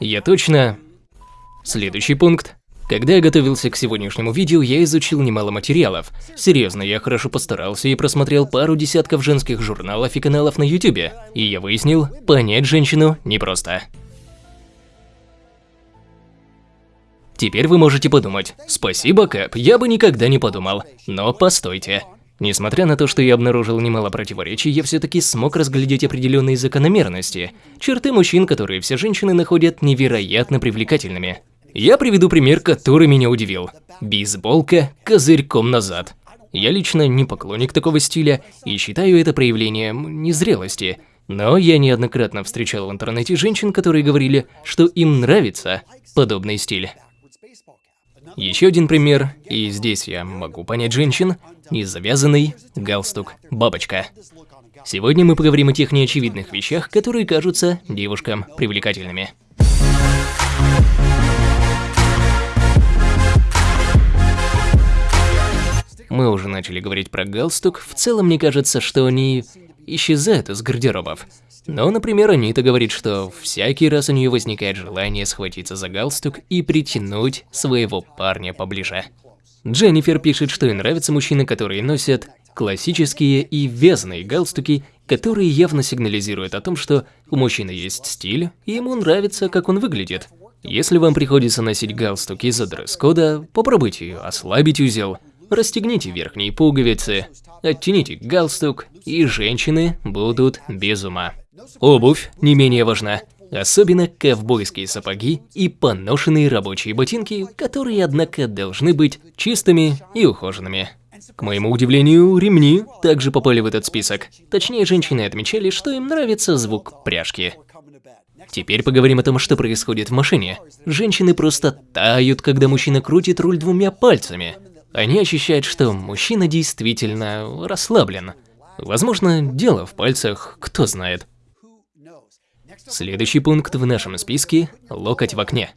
Я точно... Следующий пункт. Когда я готовился к сегодняшнему видео, я изучил немало материалов. Серьезно, я хорошо постарался и просмотрел пару десятков женских журналов и каналов на ютубе. И я выяснил, понять женщину непросто. Теперь вы можете подумать, спасибо, Кэп, я бы никогда не подумал. Но постойте. Несмотря на то, что я обнаружил немало противоречий, я все-таки смог разглядеть определенные закономерности, черты мужчин, которые все женщины находят невероятно привлекательными. Я приведу пример, который меня удивил. Бейсболка козырьком назад. Я лично не поклонник такого стиля и считаю это проявлением незрелости. Но я неоднократно встречал в интернете женщин, которые говорили, что им нравится подобный стиль. Еще один пример, и здесь я могу понять женщин, незавязанный галстук бабочка. Сегодня мы поговорим о тех неочевидных вещах, которые кажутся девушкам привлекательными. Мы уже начали говорить про галстук, в целом мне кажется, что они исчезают из гардеробов. Но, например, Анита говорит, что всякий раз у нее возникает желание схватиться за галстук и притянуть своего парня поближе. Дженнифер пишет, что ей нравятся мужчины, которые носят классические и вязаные галстуки, которые явно сигнализируют о том, что у мужчины есть стиль, и ему нравится, как он выглядит. Если вам приходится носить галстук из-за дресс-кода, попробуйте ослабить узел, Расстегните верхние пуговицы, оттяните галстук, и женщины будут без ума. Обувь не менее важна, особенно ковбойские сапоги и поношенные рабочие ботинки, которые, однако, должны быть чистыми и ухоженными. К моему удивлению, ремни также попали в этот список. Точнее, женщины отмечали, что им нравится звук пряжки. Теперь поговорим о том, что происходит в машине. Женщины просто тают, когда мужчина крутит руль двумя пальцами. Они ощущают, что мужчина действительно расслаблен. Возможно, дело в пальцах, кто знает. Следующий пункт в нашем списке – локоть в окне.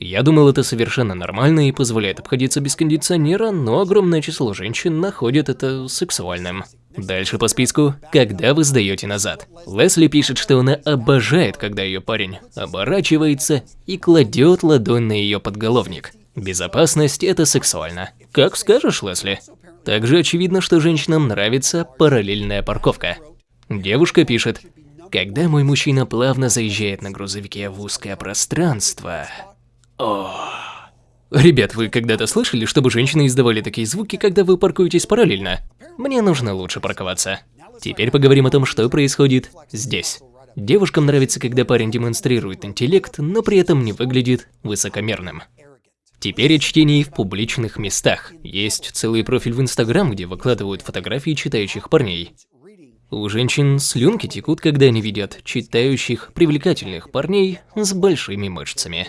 Я думал, это совершенно нормально и позволяет обходиться без кондиционера, но огромное число женщин находит это сексуальным. Дальше по списку – когда вы сдаете назад. Лесли пишет, что она обожает, когда ее парень оборачивается и кладет ладонь на ее подголовник. Безопасность – это сексуально. Как скажешь, Лесли. Также очевидно, что женщинам нравится параллельная парковка. Девушка пишет, когда мой мужчина плавно заезжает на грузовике в узкое пространство. О. Ребят, вы когда-то слышали, чтобы женщины издавали такие звуки, когда вы паркуетесь параллельно? Мне нужно лучше парковаться. Теперь поговорим о том, что происходит здесь. Девушкам нравится, когда парень демонстрирует интеллект, но при этом не выглядит высокомерным. Теперь о чтении в публичных местах. Есть целый профиль в Инстаграм, где выкладывают фотографии читающих парней. У женщин слюнки текут, когда они видят читающих привлекательных парней с большими мышцами.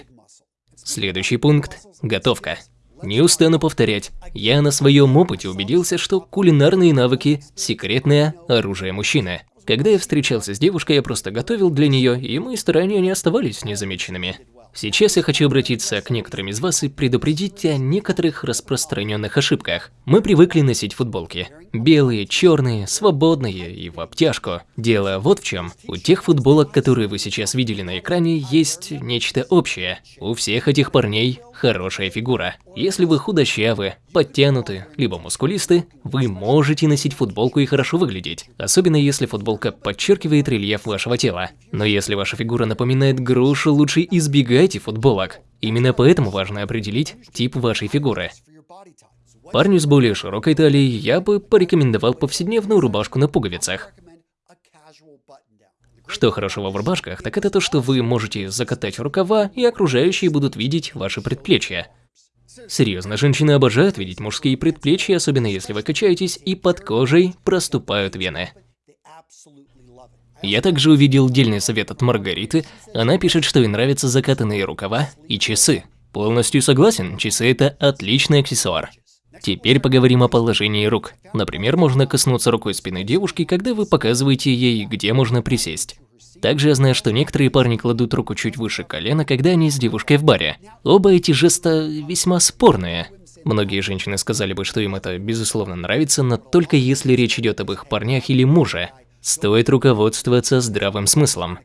Следующий пункт – готовка. Не устану повторять, я на своем опыте убедился, что кулинарные навыки – секретное оружие мужчины. Когда я встречался с девушкой, я просто готовил для нее, и мои старания не оставались незамеченными. Сейчас я хочу обратиться к некоторым из вас и предупредить о некоторых распространенных ошибках. Мы привыкли носить футболки. Белые, черные, свободные и в обтяжку. Дело вот в чем. У тех футболок, которые вы сейчас видели на экране, есть нечто общее. У всех этих парней хорошая фигура. Если вы худощавы, подтянуты, либо мускулисты, вы можете носить футболку и хорошо выглядеть, особенно если футболка подчеркивает рельеф вашего тела. Но если ваша фигура напоминает грушу, лучше избегайте футболок. Именно поэтому важно определить тип вашей фигуры. Парню с более широкой талией я бы порекомендовал повседневную рубашку на пуговицах. Что хорошего в рубашках, так это то, что вы можете закатать рукава, и окружающие будут видеть ваши предплечья. Серьезно, женщины обожают видеть мужские предплечья, особенно если вы качаетесь и под кожей проступают вены. Я также увидел дельный совет от Маргариты. Она пишет, что ей нравятся закатанные рукава и часы. Полностью согласен, часы это отличный аксессуар. Теперь поговорим о положении рук. Например, можно коснуться рукой спины девушки, когда вы показываете ей, где можно присесть. Также я знаю, что некоторые парни кладут руку чуть выше колена, когда они с девушкой в баре. Оба эти жеста весьма спорные. Многие женщины сказали бы, что им это безусловно нравится, но только если речь идет об их парнях или муже. Стоит руководствоваться здравым смыслом.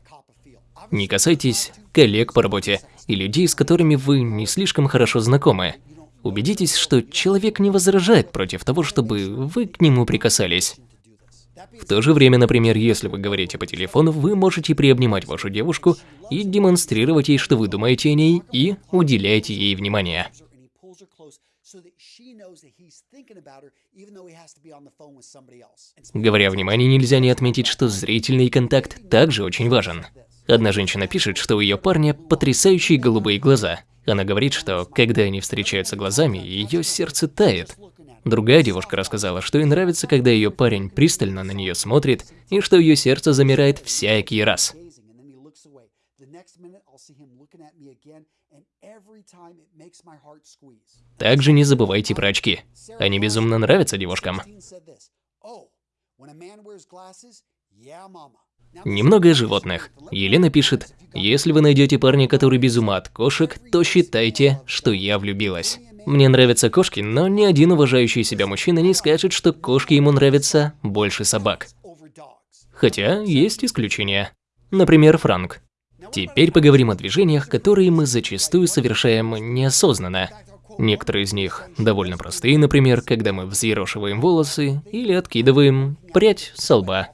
Не касайтесь коллег по работе и людей, с которыми вы не слишком хорошо знакомы. Убедитесь, что человек не возражает против того, чтобы вы к нему прикасались. В то же время, например, если вы говорите по телефону, вы можете приобнимать вашу девушку и демонстрировать ей, что вы думаете о ней, и уделяете ей внимание. Говоря о внимании, нельзя не отметить, что зрительный контакт также очень важен. Одна женщина пишет, что у ее парня потрясающие голубые глаза. Она говорит, что когда они встречаются глазами, ее сердце тает. Другая девушка рассказала, что ей нравится, когда ее парень пристально на нее смотрит, и что ее сердце замирает всякий раз. Также не забывайте про очки. Они безумно нравятся девушкам. Немного животных. Елена пишет, если вы найдете парня, который без ума от кошек, то считайте, что я влюбилась. Мне нравятся кошки, но ни один уважающий себя мужчина не скажет, что кошки ему нравятся больше собак. Хотя есть исключения. Например, Франк. Теперь поговорим о движениях, которые мы зачастую совершаем неосознанно. Некоторые из них довольно простые, например, когда мы взъерошиваем волосы или откидываем прядь со лба.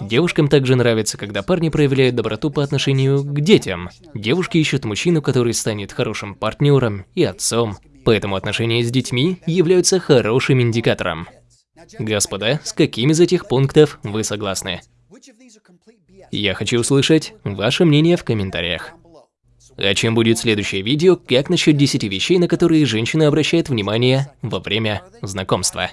Девушкам также нравится, когда парни проявляют доброту по отношению к детям. Девушки ищут мужчину, который станет хорошим партнером и отцом, поэтому отношения с детьми являются хорошим индикатором. Господа, с какими из этих пунктов вы согласны? Я хочу услышать ваше мнение в комментариях. А чем будет следующее видео, как насчет 10 вещей, на которые женщина обращает внимание во время знакомства?